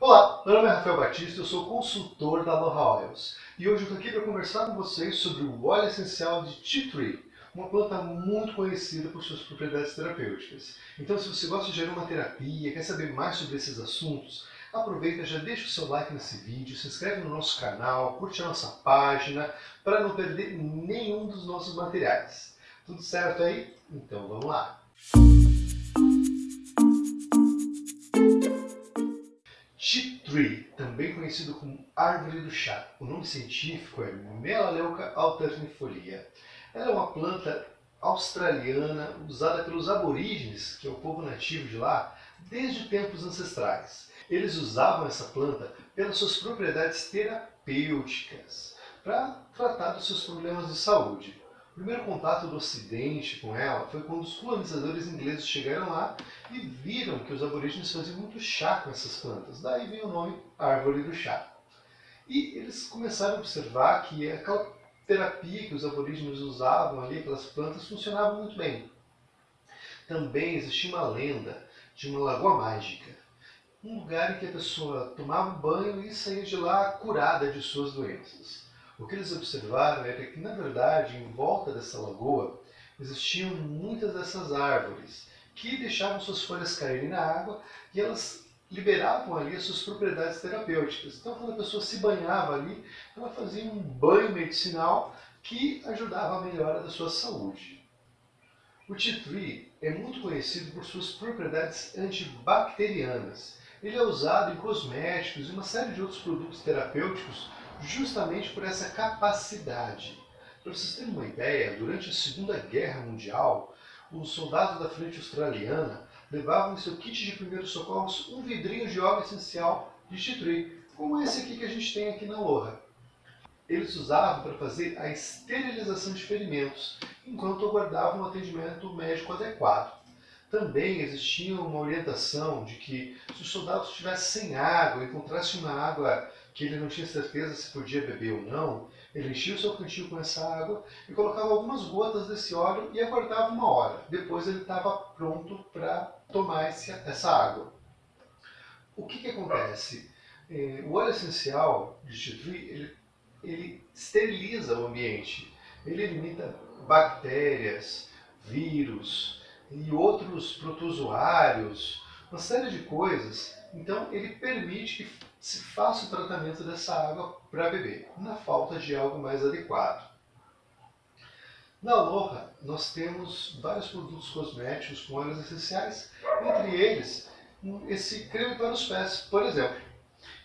Olá, meu nome é Rafael Batista, eu sou consultor da Aloha Oils e hoje eu estou aqui para conversar com vocês sobre o óleo essencial de Tea Tree, uma planta muito conhecida por suas propriedades terapêuticas. Então se você gosta de uma terapia, quer saber mais sobre esses assuntos, aproveita, já deixa o seu like nesse vídeo, se inscreve no nosso canal, curte a nossa página para não perder nenhum dos nossos materiais. Tudo certo aí? Então vamos lá! Tea Tree, também conhecido como árvore do chá. O nome científico é Melaleuca alternifolia. Ela é uma planta australiana usada pelos aborígenes, que é o povo nativo de lá, desde tempos ancestrais. Eles usavam essa planta pelas suas propriedades terapêuticas para tratar dos seus problemas de saúde. O primeiro contato do Ocidente com ela foi quando os colonizadores ingleses chegaram lá e viram que os aborígenes faziam muito chá com essas plantas. Daí vem o nome árvore do chá. E eles começaram a observar que aquela terapia que os aborígenes usavam ali, aquelas plantas, funcionava muito bem. Também existia uma lenda de uma lagoa mágica. Um lugar em que a pessoa tomava banho e saía de lá curada de suas doenças. O que eles observaram era que, na verdade, em volta dessa lagoa, existiam muitas dessas árvores que deixavam suas folhas caírem na água e elas liberavam ali as suas propriedades terapêuticas. Então, quando a pessoa se banhava ali, ela fazia um banho medicinal que ajudava a melhora da sua saúde. O tea tree é muito conhecido por suas propriedades antibacterianas. Ele é usado em cosméticos e uma série de outros produtos terapêuticos justamente por essa capacidade. Para vocês terem uma ideia, durante a Segunda Guerra Mundial, os soldados da frente australiana levavam em seu kit de primeiros socorros um vidrinho de óleo essencial de tea como esse aqui que a gente tem aqui na Loja. Eles usavam para fazer a esterilização de ferimentos, enquanto aguardavam um atendimento médico adequado. Também existia uma orientação de que se os soldados estivessem sem água, encontrassem uma água que ele não tinha certeza se podia beber ou não, ele enchia o seu cantil com essa água e colocava algumas gotas desse óleo e aguardava uma hora. Depois ele estava pronto para tomar esse, essa água. O que, que acontece? É, o óleo essencial de tree, ele, ele esteriliza o ambiente. Ele elimina bactérias, vírus e outros protozoários, uma série de coisas. Então ele permite que se faça o tratamento dessa água para beber, na falta de algo mais adequado. Na Aloha, nós temos vários produtos cosméticos com óleos essenciais, entre eles esse creme para os pés, por exemplo.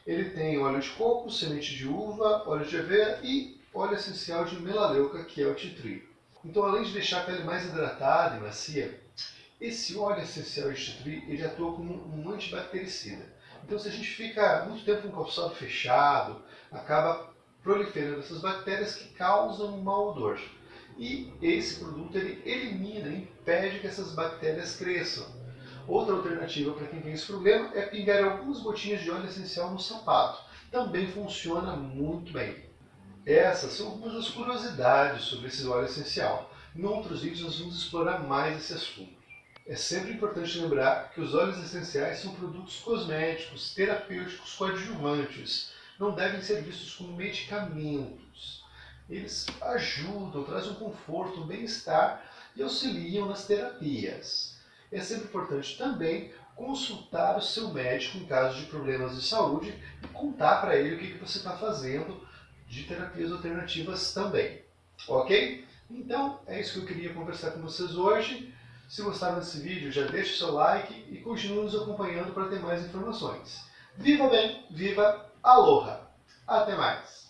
Ele tem óleo de coco, semente de uva, óleo de aveia e óleo essencial de melaleuca, que é o tree. Então, além de deixar a pele mais hidratada e macia, esse óleo essencial de tree ele atua como um antibactericida. Então, se a gente fica muito tempo com o calçado fechado, acaba proliferando essas bactérias que causam um mau odor. E esse produto ele elimina, impede que essas bactérias cresçam. Outra alternativa para quem tem esse problema é pingar algumas gotinhas de óleo essencial no sapato. Também funciona muito bem. Essas são algumas das curiosidades sobre esse óleo essencial. Em outros vídeos nós vamos explorar mais esse assunto. É sempre importante lembrar que os óleos essenciais são produtos cosméticos, terapêuticos, coadjuvantes. Não devem ser vistos como medicamentos. Eles ajudam, trazem um conforto, um bem-estar e auxiliam nas terapias. É sempre importante também consultar o seu médico em caso de problemas de saúde e contar para ele o que você está fazendo de terapias alternativas também. Ok? Então, é isso que eu queria conversar com vocês hoje. Se gostaram desse vídeo, já deixe o seu like e continue nos acompanhando para ter mais informações. Viva bem, viva Aloha! Até mais!